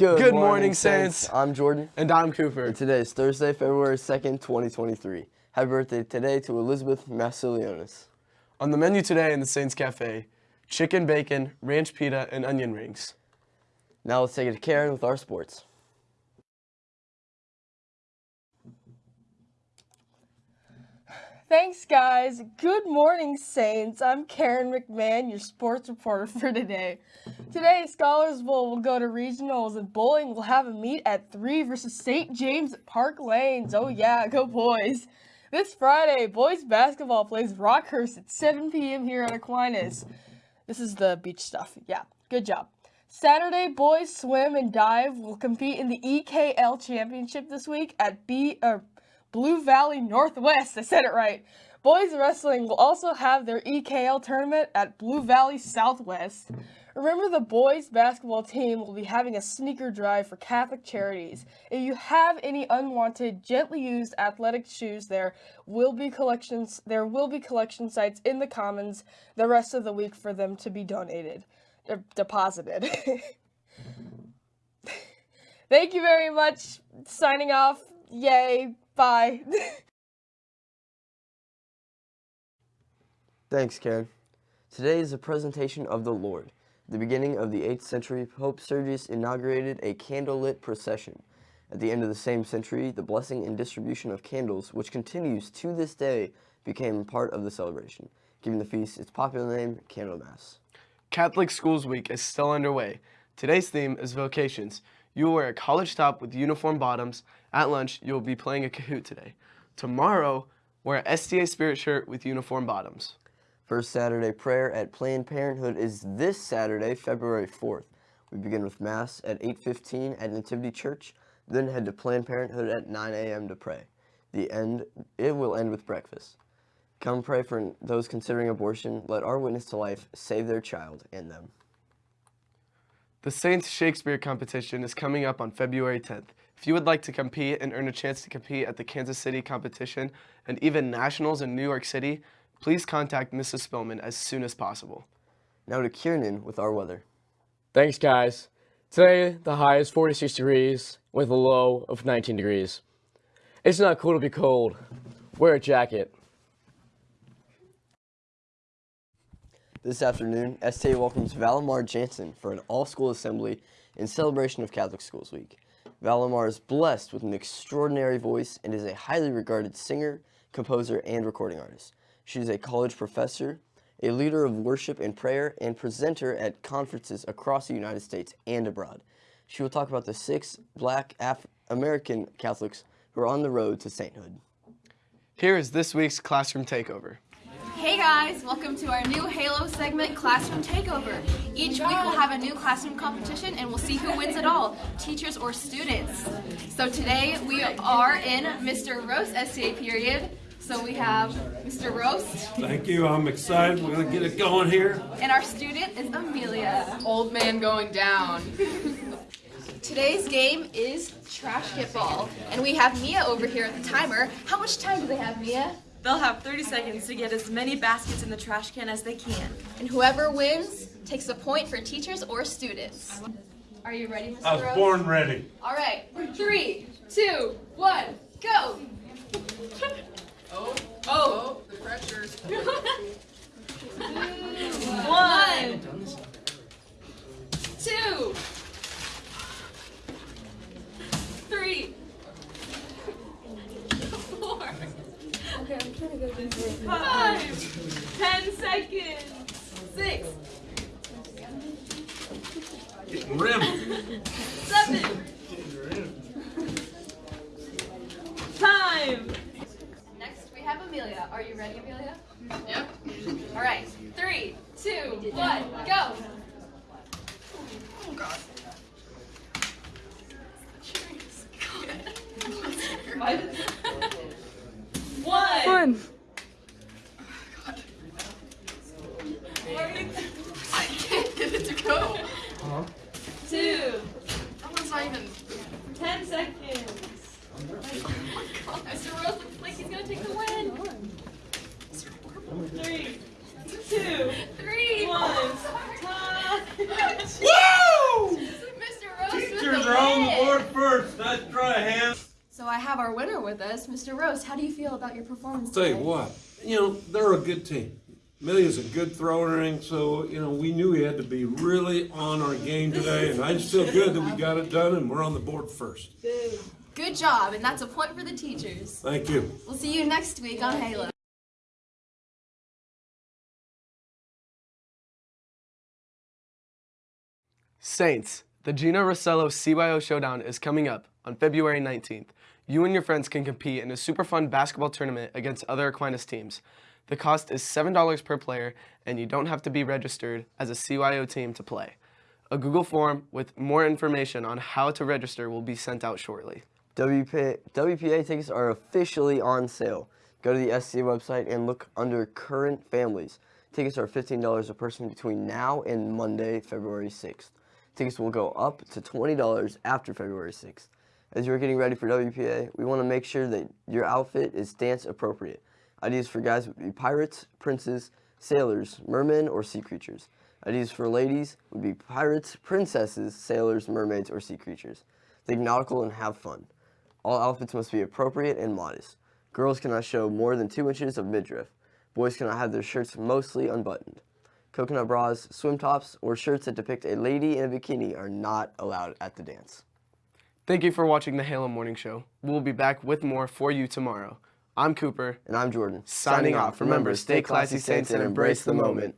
Good, Good morning, Saints. I'm Jordan. And I'm Cooper. And today is Thursday, February 2nd, 2023. Happy birthday today to Elizabeth Massilionis. On the menu today in the Saints Cafe, chicken bacon, ranch pita, and onion rings. Now let's take it to Karen with our sports. Thanks, guys. Good morning, Saints. I'm Karen McMahon, your sports reporter for today. Today, Scholars Bowl will go to regionals, and bowling will have a meet at 3 versus St. James at Park Lanes. Oh, yeah, go boys. This Friday, boys basketball plays Rockhurst at 7 p.m. here at Aquinas. This is the beach stuff. Yeah, good job. Saturday, boys swim and dive will compete in the EKL Championship this week at B. Uh, Blue Valley Northwest. I said it right. Boys wrestling will also have their EKL tournament at Blue Valley Southwest. Remember, the boys basketball team will be having a sneaker drive for Catholic charities. If you have any unwanted, gently used athletic shoes, there will be collections. There will be collection sites in the Commons the rest of the week for them to be donated, de- deposited. Thank you very much. Signing off. Yay. Bye. Thanks, Karen. Today is a presentation of the Lord. At the beginning of the 8th century, Pope Sergius inaugurated a candlelit procession. At the end of the same century, the blessing and distribution of candles, which continues to this day, became part of the celebration, giving the feast its popular name, Candlemas. Catholic Schools Week is still underway. Today's theme is vocations. You will wear a college top with uniform bottoms. At lunch, you will be playing a Kahoot today. Tomorrow, wear a STA Spirit shirt with uniform bottoms. First Saturday prayer at Planned Parenthood is this Saturday, February 4th. We begin with Mass at 8.15 at Nativity Church, then head to Planned Parenthood at 9 a.m. to pray. The end, it will end with breakfast. Come pray for those considering abortion. Let our witness to life save their child and them. The Saints Shakespeare competition is coming up on February 10th. If you would like to compete and earn a chance to compete at the Kansas City competition and even nationals in New York City, please contact Mrs. Spillman as soon as possible. Now to Kiernan with our weather. Thanks, guys. Today, the high is 46 degrees with a low of 19 degrees. It's not cool to be cold. Wear a jacket. This afternoon, STA welcomes Valimar Jansen for an all-school assembly in celebration of Catholic Schools Week. Valimar is blessed with an extraordinary voice and is a highly regarded singer, composer, and recording artist. She is a college professor, a leader of worship and prayer, and presenter at conferences across the United States and abroad. She will talk about the six black Af American Catholics who are on the road to sainthood. Here is this week's Classroom Takeover. Hey guys, welcome to our new Halo segment, Classroom Takeover. Each week we'll have a new classroom competition and we'll see who wins it all, teachers or students. So today we are in Mr. Roast STA period. So we have Mr. Roast. Thank you, I'm excited, we're gonna get it going here. And our student is Amelia. Old man going down. Today's game is Trash Get Ball. And we have Mia over here at the timer. How much time do they have, Mia? They'll have 30 seconds to get as many baskets in the trash can as they can. And whoever wins takes a point for teachers or students. Are you ready, Mr. I was Rose? born ready. All right, three, two, one, go! Oh, oh, oh the pressures. One, two, three, four, five, ten seconds, six, seven, time. Next, we have Amelia. Are you ready, Amelia? Yep. All right, three, two, one, go. One. One. I can't get it to go. Two. That one's not even. Ten seconds. Mr. Rose looks like he's gonna take the win. Three, two, three, one. Time. Woo! Mr. Rose with Teachers the are first. Nice try, Ham. So I have our winner with us, Mr. Rose. How do you feel about your performance Tell you today? what, you know, they're a good team. Millie's a good thrower, and so, you know, we knew we had to be really on our game today, and I just feel good that we got it done and we're on the board first. Good job, and that's a point for the teachers. Thank you. We'll see you next week on Halo. Saints, the Gino Rossello CYO Showdown is coming up on February 19th. You and your friends can compete in a super fun basketball tournament against other Aquinas teams. The cost is $7 per player, and you don't have to be registered as a CYO team to play. A Google form with more information on how to register will be sent out shortly. WPA, WPA tickets are officially on sale. Go to the SC website and look under current families. Tickets are $15 a person between now and Monday, February 6th. Tickets will go up to $20 after February 6th. As you're getting ready for WPA, we want to make sure that your outfit is dance appropriate. Ideas for guys would be pirates, princes, sailors, mermen, or sea creatures. Ideas for ladies would be pirates, princesses, sailors, mermaids, or sea creatures. Think nautical and have fun. All outfits must be appropriate and modest. Girls cannot show more than 2 inches of midriff. Boys cannot have their shirts mostly unbuttoned. Coconut bras, swim tops, or shirts that depict a lady in a bikini are not allowed at the dance. Thank you for watching the Halo Morning Show. We'll be back with more for you tomorrow. I'm Cooper. And I'm Jordan. Signing off. Remember, stay classy, Saints, and embrace the moment.